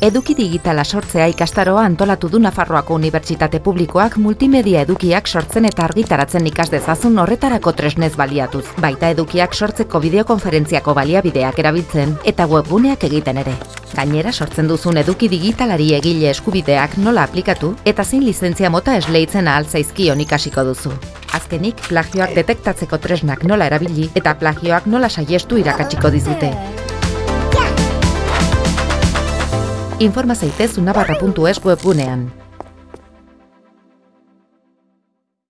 Eduki digitala sortzea ikastaroa antolatu du Nafarroako Unibertsitate Publikoak multimedia edukiak sortzen eta argitaratzen ikas dezazun horretarako tresnez baliatuz. Baita edukiak sortzeko bideokonferentziako baliabideak erabiltzen eta webguneak egiten ere. Gainera sortzen duzun eduki digitalari egile eskubideak nola aplikatu eta zein lizentzia mota esleitzen ahal zaizkion ikasiko duzu. Azkenik, plagioak detektatzeko tresnak nola erabili eta plagioak nola saiestu irakatsiko dizute. Informa zaitez unabarra.es webgunean.